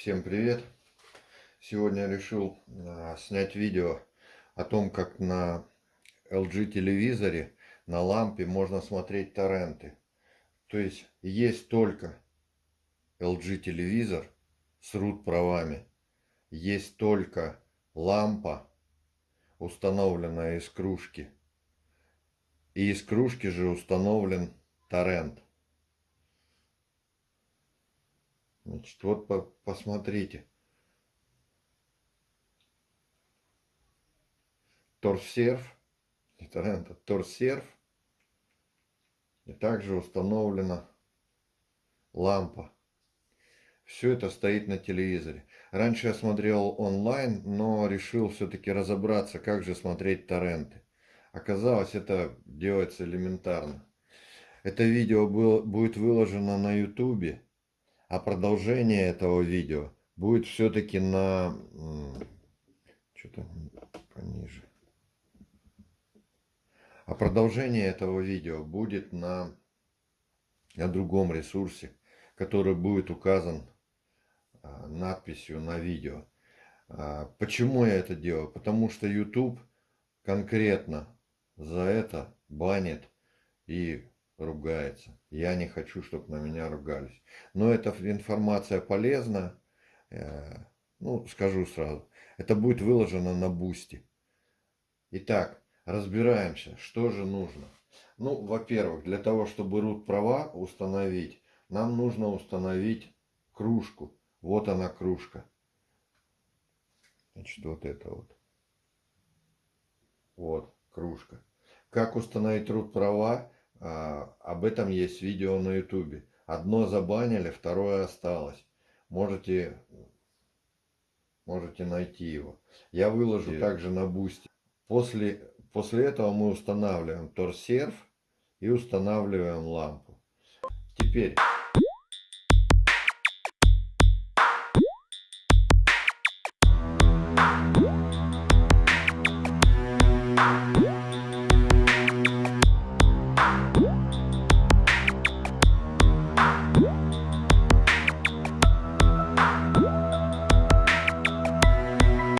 Всем привет! Сегодня решил а, снять видео о том, как на LG телевизоре на лампе можно смотреть торренты. То есть есть только LG телевизор с root правами, есть только лампа, установленная из кружки. И из кружки же установлен торрент. Значит, вот по посмотрите. Торсерв. Это, это торсерв. И также установлена лампа. Все это стоит на телевизоре. Раньше я смотрел онлайн, но решил все-таки разобраться, как же смотреть торренты. Оказалось, это делается элементарно. Это видео было, будет выложено на ютубе. А продолжение этого видео будет все-таки на... Что-то пониже. А продолжение этого видео будет на, на другом ресурсе, который будет указан а, надписью на видео. А, почему я это делаю? Потому что YouTube конкретно за это банит и ругается. Я не хочу, чтобы на меня ругались. Но эта информация полезна. Э, ну, скажу сразу. Это будет выложено на бусте. Итак, разбираемся, что же нужно. Ну, во-первых, для того, чтобы root права установить, нам нужно установить кружку. Вот она кружка. Значит, вот это вот. Вот, кружка. Как установить root права? А, об этом есть видео на ютубе. Одно забанили, второе осталось. Можете, можете найти его. Я выложу также на бусте. После, после этого мы устанавливаем торсерв и устанавливаем лампу. Теперь